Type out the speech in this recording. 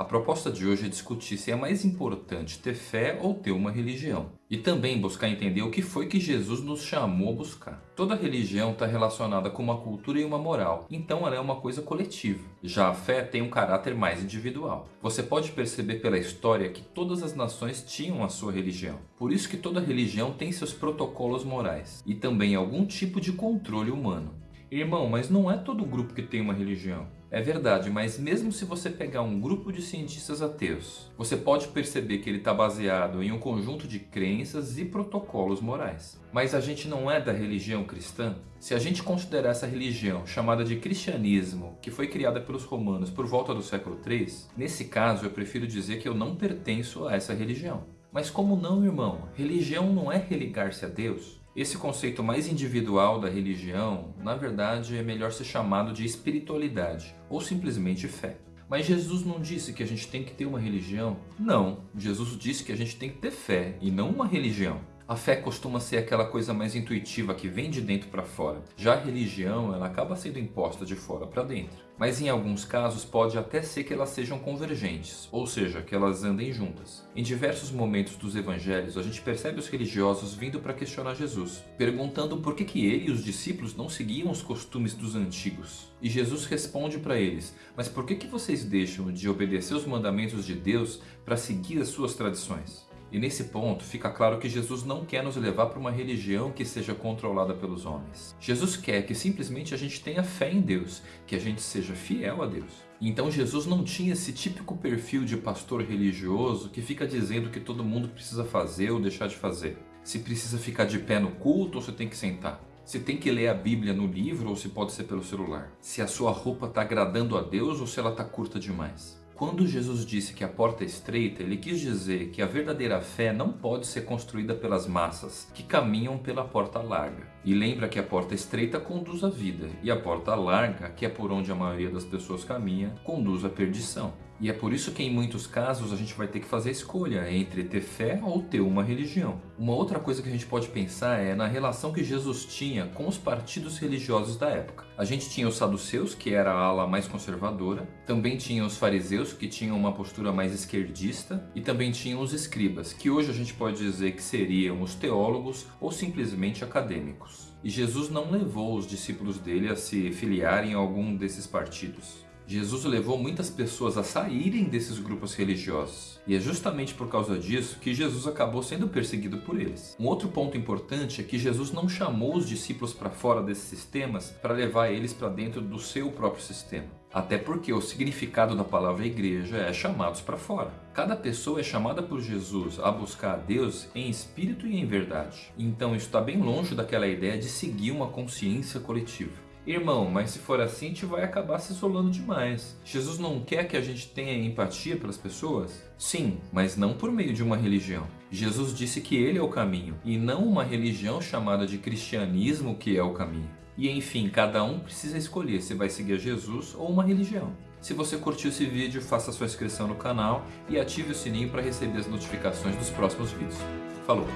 A proposta de hoje é discutir se é mais importante ter fé ou ter uma religião. E também buscar entender o que foi que Jesus nos chamou a buscar. Toda religião está relacionada com uma cultura e uma moral, então ela é uma coisa coletiva. Já a fé tem um caráter mais individual. Você pode perceber pela história que todas as nações tinham a sua religião. Por isso que toda religião tem seus protocolos morais e também algum tipo de controle humano. Irmão, mas não é todo grupo que tem uma religião. É verdade, mas mesmo se você pegar um grupo de cientistas ateus, você pode perceber que ele está baseado em um conjunto de crenças e protocolos morais. Mas a gente não é da religião cristã? Se a gente considerar essa religião chamada de cristianismo, que foi criada pelos romanos por volta do século 3, nesse caso eu prefiro dizer que eu não pertenço a essa religião. Mas como não, irmão? Religião não é religar-se a Deus? Esse conceito mais individual da religião, na verdade, é melhor ser chamado de espiritualidade ou simplesmente fé. Mas Jesus não disse que a gente tem que ter uma religião? Não, Jesus disse que a gente tem que ter fé e não uma religião. A fé costuma ser aquela coisa mais intuitiva que vem de dentro para fora. Já a religião, ela acaba sendo imposta de fora para dentro. Mas em alguns casos pode até ser que elas sejam convergentes, ou seja, que elas andem juntas. Em diversos momentos dos evangelhos, a gente percebe os religiosos vindo para questionar Jesus, perguntando por que, que ele e os discípulos não seguiam os costumes dos antigos. E Jesus responde para eles, mas por que, que vocês deixam de obedecer os mandamentos de Deus para seguir as suas tradições? E nesse ponto fica claro que Jesus não quer nos levar para uma religião que seja controlada pelos homens. Jesus quer que simplesmente a gente tenha fé em Deus, que a gente seja fiel a Deus. Então Jesus não tinha esse típico perfil de pastor religioso que fica dizendo que todo mundo precisa fazer ou deixar de fazer. Se precisa ficar de pé no culto ou se tem que sentar. Se tem que ler a Bíblia no livro ou se pode ser pelo celular. Se a sua roupa está agradando a Deus ou se ela está curta demais. Quando Jesus disse que a porta é estreita, ele quis dizer que a verdadeira fé não pode ser construída pelas massas, que caminham pela porta larga. E lembra que a porta estreita conduz à vida, e a porta larga, que é por onde a maioria das pessoas caminha, conduz à perdição. E é por isso que em muitos casos a gente vai ter que fazer a escolha entre ter fé ou ter uma religião. Uma outra coisa que a gente pode pensar é na relação que Jesus tinha com os partidos religiosos da época. A gente tinha os saduceus, que era a ala mais conservadora, também tinha os fariseus, que tinham uma postura mais esquerdista, e também tinham os escribas, que hoje a gente pode dizer que seriam os teólogos ou simplesmente acadêmicos. E Jesus não levou os discípulos dele a se filiarem a algum desses partidos. Jesus levou muitas pessoas a saírem desses grupos religiosos. E é justamente por causa disso que Jesus acabou sendo perseguido por eles. Um outro ponto importante é que Jesus não chamou os discípulos para fora desses sistemas para levar eles para dentro do seu próprio sistema. Até porque o significado da palavra igreja é chamados para fora. Cada pessoa é chamada por Jesus a buscar a Deus em espírito e em verdade. Então isso está bem longe daquela ideia de seguir uma consciência coletiva. Irmão, mas se for assim, gente vai acabar se isolando demais. Jesus não quer que a gente tenha empatia pelas pessoas? Sim, mas não por meio de uma religião. Jesus disse que ele é o caminho, e não uma religião chamada de cristianismo que é o caminho. E enfim, cada um precisa escolher se vai seguir a Jesus ou uma religião. Se você curtiu esse vídeo, faça sua inscrição no canal e ative o sininho para receber as notificações dos próximos vídeos. Falou!